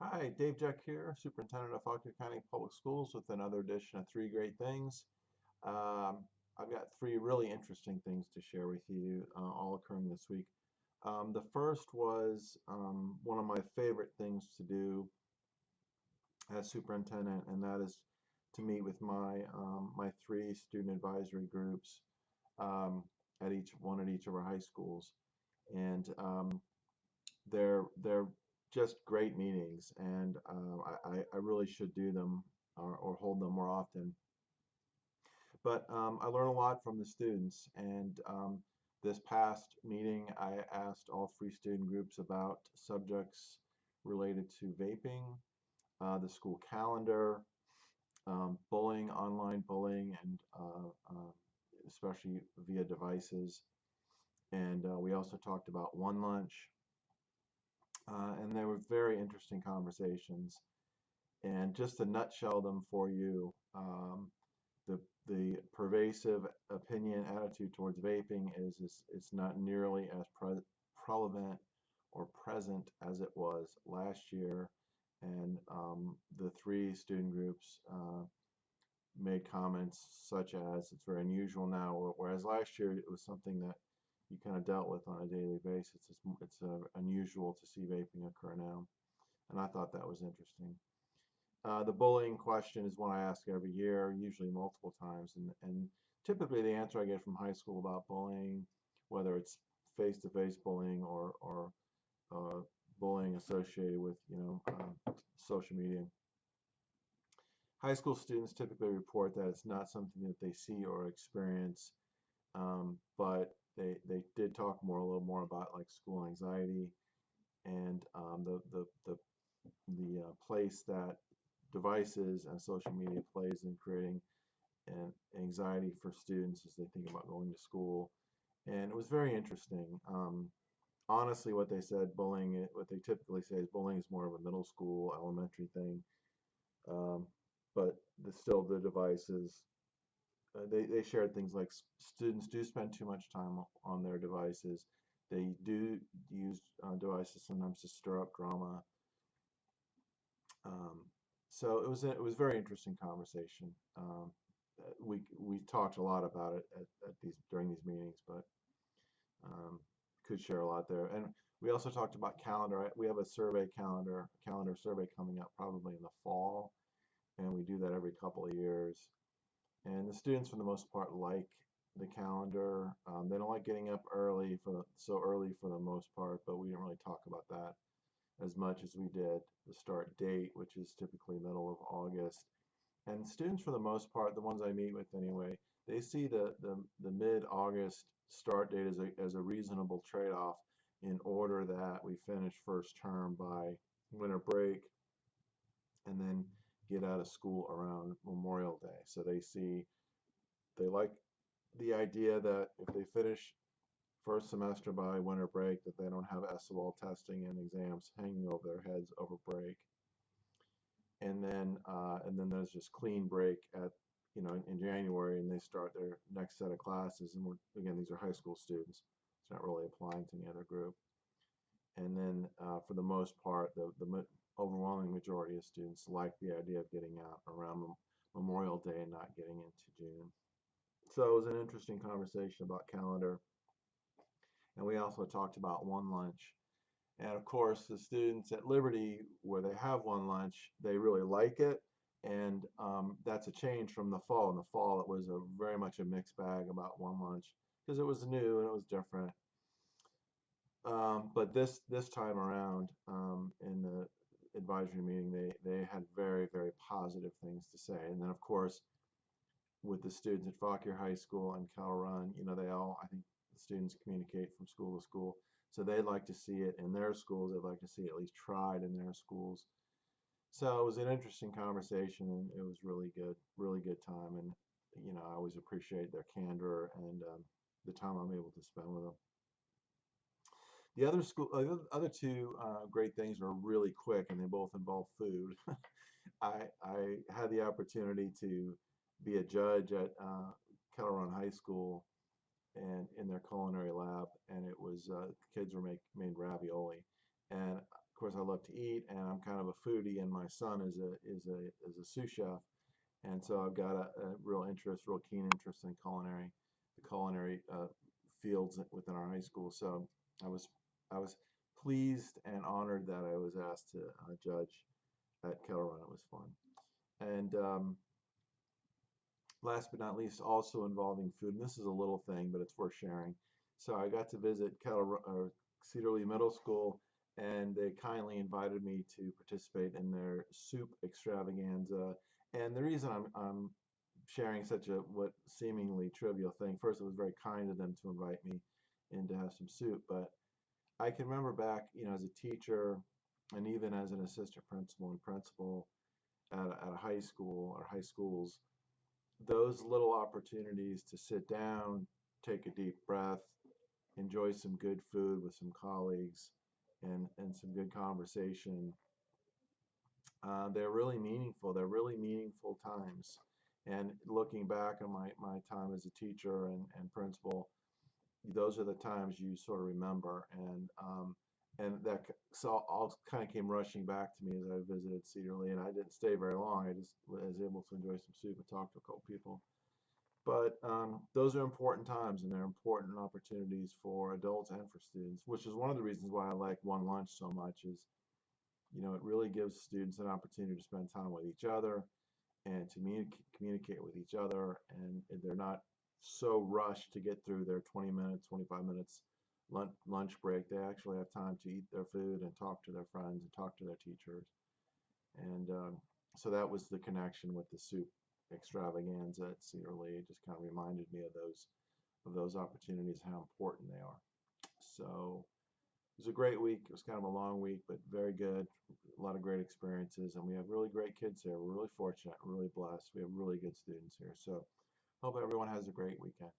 Hi, Dave Jeck here, Superintendent of Fauquier County Public Schools with another edition of Three Great Things. Um, I've got three really interesting things to share with you, uh, all occurring this week. Um, the first was um, one of my favorite things to do as superintendent, and that is to meet with my um, my three student advisory groups um, at each one at each of our high schools, and um, they're they're just great meetings, and uh, I, I really should do them or, or hold them more often. But um, I learn a lot from the students, and um, this past meeting, I asked all three student groups about subjects related to vaping, uh, the school calendar, um, bullying, online bullying, and uh, uh, especially via devices. And uh, we also talked about one lunch, uh, and they were very interesting conversations. And just to nutshell them for you, um, the the pervasive opinion attitude towards vaping is, is it's not nearly as pre prevalent or present as it was last year. And um, the three student groups uh, made comments such as it's very unusual now, whereas last year it was something that you kind of dealt with on a daily basis. It's, it's uh, unusual to see vaping occur now. And I thought that was interesting. Uh, the bullying question is one I ask every year, usually multiple times. And, and typically the answer I get from high school about bullying, whether it's face-to-face -face bullying or, or uh, bullying associated with, you know, uh, social media. High school students typically report that it's not something that they see or experience, um, but they they did talk more a little more about like school anxiety and um, the the the the uh, place that devices and social media plays in creating an anxiety for students as they think about going to school. And it was very interesting. Um, honestly what they said bullying what they typically say is bullying is more of a middle school elementary thing. Um, but the, still the devices uh, they, they shared things like students do spend too much time on their devices. They do use uh, devices sometimes to stir up drama. Um, so it was a, it was a very interesting conversation. Um, uh, we we talked a lot about it at, at these during these meetings, but um, could share a lot there. And we also talked about calendar. We have a survey calendar calendar survey coming up probably in the fall, and we do that every couple of years. And the students, for the most part, like the calendar. Um, they don't like getting up early for so early for the most part, but we didn't really talk about that as much as we did the start date, which is typically middle of August. And students, for the most part, the ones I meet with anyway, they see the the, the mid-August start date as a as a reasonable trade-off in order that we finish first term by winter break, and then get out of school around Memorial Day. So they see, they like the idea that if they finish first semester by winter break, that they don't have SOL testing and exams hanging over their heads over break. And then, uh, and then there's just clean break at, you know, in, in January, and they start their next set of classes. And we're, again, these are high school students. It's not really applying to any other group. And then, uh, for the most part, the the overwhelming majority of students like the idea of getting out around Memorial Day and not getting into June. So it was an interesting conversation about calendar. And we also talked about one lunch. And of course, the students at Liberty, where they have one lunch, they really like it. And um, that's a change from the fall. In the fall, it was a very much a mixed bag about one lunch because it was new and it was different. Um, but this this time around, um, in the advisory meeting, they, they had very, very positive things to say. And then, of course, with the students at Fauquier High School and Kettle Run, you know, they all, I think the students communicate from school to school. So they'd like to see it in their schools. They'd like to see it at least tried in their schools. So it was an interesting conversation and it was really good, really good time. And, you know, I always appreciate their candor and um, the time I'm able to spend with them. The other school, uh, other two uh, great things are really quick, and they both involve food. I I had the opportunity to be a judge at uh, Run High School, and in their culinary lab, and it was uh, kids were make made ravioli, and of course, I love to eat, and I'm kind of a foodie, and my son is a is a is a sous chef, and so I've got a, a real interest, real keen interest in culinary, the culinary uh, fields within our high school. So I was I was pleased and honored that I was asked to uh, judge at Kettle Run. It was fun, and um, last but not least, also involving food. And this is a little thing, but it's worth sharing. So I got to visit Kettle Lee Middle School, and they kindly invited me to participate in their soup extravaganza. And the reason I'm, I'm sharing such a what seemingly trivial thing, first, it was very kind of them to invite me in to have some soup, but I can remember back, you know, as a teacher and even as an assistant principal and principal at a, at a high school or high schools, those little opportunities to sit down, take a deep breath, enjoy some good food with some colleagues, and and some good conversation. Uh, they're really meaningful. They're really meaningful times. And looking back on my, my time as a teacher and, and principal, those are the times you sort of remember. And um, and that so all kind of came rushing back to me as I visited Cedar Lee, and I didn't stay very long. I just was able to enjoy some soup and talk to a couple people. But um, those are important times, and they're important opportunities for adults and for students, which is one of the reasons why I like One Lunch so much. Is you know it really gives students an opportunity to spend time with each other and to communicate with each other, and they're not so rushed to get through their 20 minutes, 25 minutes lunch, break, they actually have time to eat their food and talk to their friends and talk to their teachers. And um, so that was the connection with the soup extravaganza at Cedar Lee. It just kind of reminded me of those of those opportunities, how important they are. So it was a great week. It was kind of a long week, but very good. A lot of great experiences, and we have really great kids here. We're really fortunate, really blessed. We have really good students here. So hope everyone has a great weekend.